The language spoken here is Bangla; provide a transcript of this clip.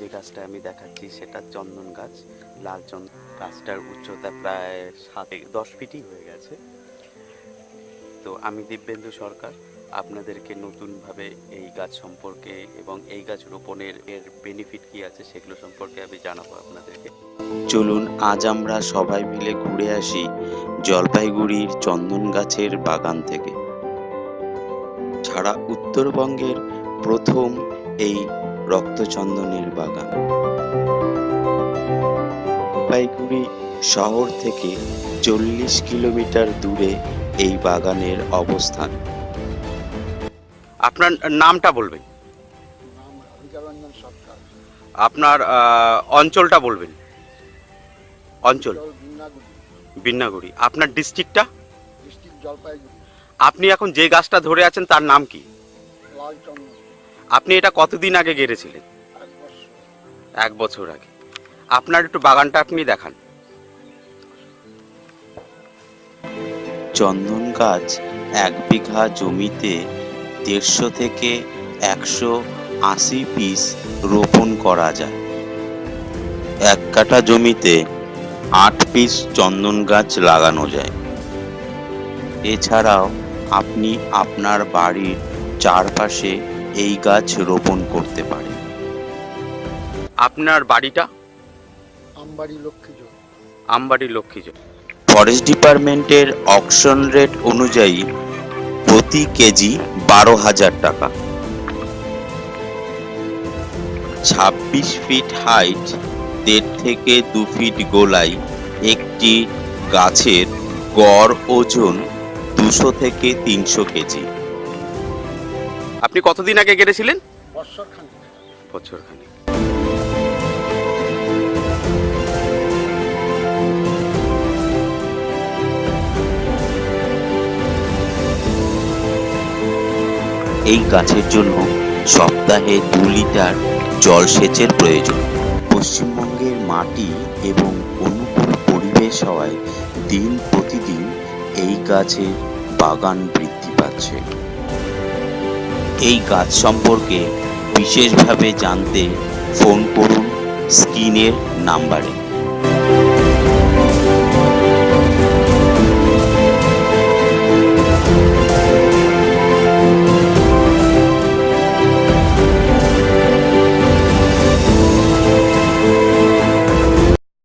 যে গাছটা আমি দেখাচ্ছি সেটা চন্দন গাছ। লাল চন্দন গাছটার উচ্চতা প্রায় সাত দশ ফিটই হয়ে গেছে। তো আমি দিব্যেন্দু সরকার, আপনাদেরকে নতুনভাবে এই গাছ সম্পর্কে এবং এই গাছ রোপণের এর বেনিফিট কি আছে সেগুলো সম্পর্কে আমি জানাব আপনাদেরকে। চলুন, আজ আমরা সবাই মিলে ঘুরে আসি জলপাইগুড়ির চন্দন গাছের বাগান থেকে। ছাড়া উত্তরবঙ্গের প্রথম এই রক্তচন্দনের বাগান। জলপাইগুড়ি শহর থেকে চল্লিশ কিলোমিটার দূরে এই বাগানের অবস্থান। আপনার নামটা বলবেন? আপনার অঞ্চলটা বলবেন। অঞ্চল? বিন্নাগুড়ি। আপনার ডিস্ট্রিক্টটা? আপনি এখন যে গাছটা ধরে আছেন তার নাম কি? লাল চন্দন আপনি এটা কতদিন আগে গেড়েছিলেন? এক বছর আগে। আপনার একটু বাগানটা আপনি দেখান। চন্দন গাছ এক বিঘা জমিতে দেড়শো থেকে একশো আশি পিস রোপণ করা যায়। এক কাঠা জমিতে আট পিস চন্দন গাছ লাগানো যায়। এছাড়াও আপনি আপনার বাড়ির চারপাশে এই গাছ রোপণ করতে পারেন আপনার বাড়িটা? আমবাড়ি লক্ষ্মীজোর আমবাড়ি লক্ষ্মীজন ফরেস্ট ডিপার্টমেন্টের অকশন রেট অনুযায়ী প্রতি কেজি বারো হাজার টাকা। ছাব্বিশ ফিট হাইট দেড় থেকে দু ফিট গোলায় একটি গাছের গড় ওজন দুশো থেকে তিনশো কেজি। আপনি কতদিন আগে খানিক বছর খানিক এই গাছের জন্য সপ্তাহে দু লিটার জলসেচের প্রয়োজন। পশ্চিমবঙ্গের মাটি এবং অনুকূল পরিবেশ হওয়ায় দিন প্রতিদিন এই গাছের বাগান বৃদ্ধি পাচ্ছে। এই কাজ সম্পর্কে বিশেষভাবে জানতে ফোন করুন স্ক্রিনের নাম্বারে।